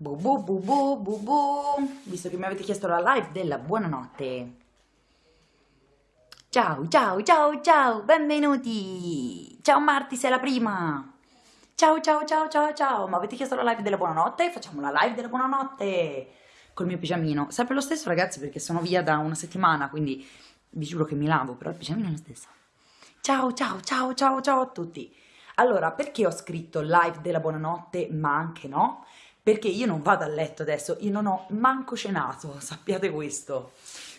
Bu bu bu bu bu bu. Visto che mi avete chiesto la live della buonanotte. Ciao, ciao, ciao, ciao, benvenuti. Ciao Marti, sei la prima. Ciao, ciao, ciao, ciao, ciao. Mi avete chiesto la live della buonanotte? Facciamo la live della buonanotte col mio pigiamino. Sempre lo stesso, ragazzi, perché sono via da una settimana, quindi vi giuro che mi lavo, però il pigiamino è lo stesso. Ciao, ciao, ciao, ciao, ciao a tutti. Allora, perché ho scritto live della buonanotte, ma anche no? Perché io non vado a letto adesso, io non ho manco cenato, sappiate questo.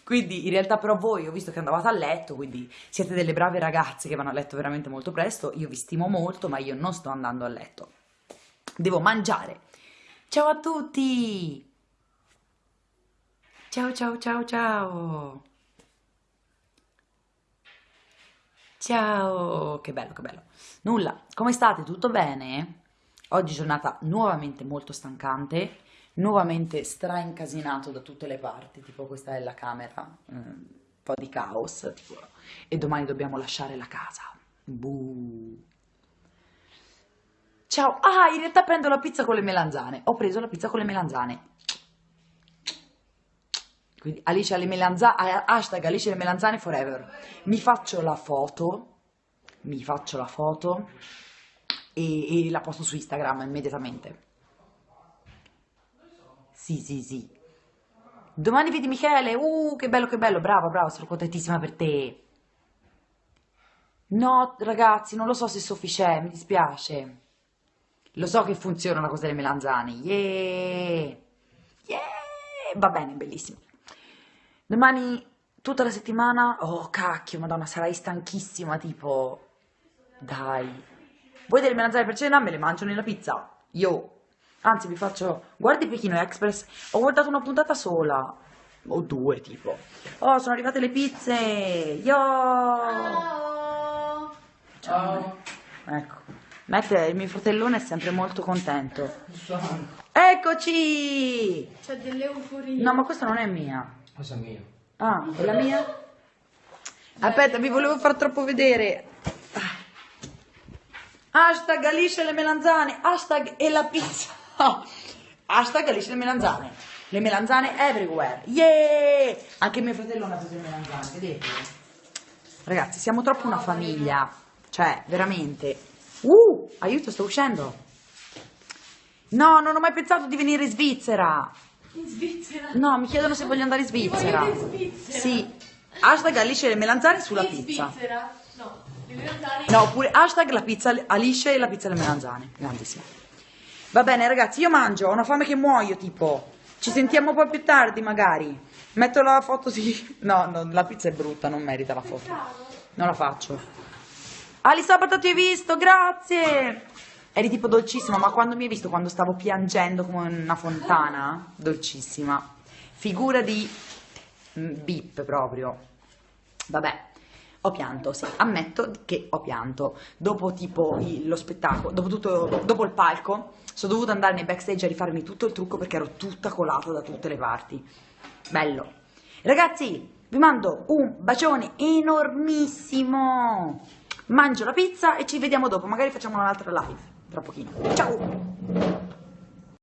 Quindi in realtà però voi ho visto che andavate a letto, quindi siete delle brave ragazze che vanno a letto veramente molto presto, io vi stimo molto, ma io non sto andando a letto. Devo mangiare. Ciao a tutti! Ciao ciao ciao ciao! Ciao! Che bello, che bello. Nulla, come state? Tutto bene? Oggi giornata nuovamente molto stancante, nuovamente stra-incasinato da tutte le parti, tipo questa è la camera, un po' di caos, tipo, e domani dobbiamo lasciare la casa. Buh. Ciao! Ah, in realtà prendo la pizza con le melanzane. Ho preso la pizza con le melanzane. Quindi Alice alle melanzane, hashtag Alice alle melanzane forever. Mi faccio la foto, mi faccio la foto e, e la posto su Instagram immediatamente. Sì, sì, sì. Domani vedi Michele, uh, che bello, che bello, bravo, bravo, sono contentissima per te. No, ragazzi, non lo so se Sofì c'è, mi dispiace. Lo so che funziona la cosa delle melanzane, yeah! Yeah! Va bene, bellissimo. Domani, tutta la settimana, oh cacchio, madonna, sarai stanchissima, tipo... Dai. Voi delle melanzane per cena me le mangio nella pizza. Io, anzi vi faccio, guardi Pechino Express, ho guardato una puntata sola, o due tipo. Oh, sono arrivate le pizze, yo! Ciao! Ciao. Ecco, Matt, il mio fratellone è sempre molto contento. Eccoci! C'è delle euforie. No, ma questa non è mia. Cosa mia? Ah, è la mia? Aspetta, vi volevo far troppo vedere. Hashtag Alice le melanzane, hashtag e la pizza. Hashtag Alice le melanzane. Le melanzane everywhere. Yeah! Anche mio fratello ha preso le melanzane, vedete? Ragazzi, siamo troppo una famiglia. Cioè, veramente. Uh, aiuto, sto uscendo. No, non ho mai pensato di venire in Svizzera. In Svizzera. No, mi chiedono se voglio andare in Svizzera. In Svizzera. Sì. Hashtag Alice le melanzane sulla in pizza. Svizzera? No, oppure hashtag la pizza Alice e la pizza alle melanzane. Grandissimo. Va bene, ragazzi, io mangio, ho una fame che muoio, tipo. Ci sentiamo poi più tardi, magari. Metto la foto, sì. No, no, la pizza è brutta, non merita la foto. Non la faccio. Ali Sabato ti hai visto, grazie! Eri tipo dolcissima, ma quando mi hai visto, quando stavo piangendo come una fontana, dolcissima. Figura di mm, bip proprio. Vabbè, ho pianto, sì, ammetto che ho pianto. Dopo tipo il- lo spettacolo, dopo, tutto, dopo il palco, sono dovuta andare nei backstage a rifarmi tutto il trucco perché ero tutta colata da tutte le parti. Bello. Ragazzi, vi mando un bacione enormissimo. Mangio la pizza e ci vediamo dopo, magari facciamo un'altra live tra pochino. Ciao!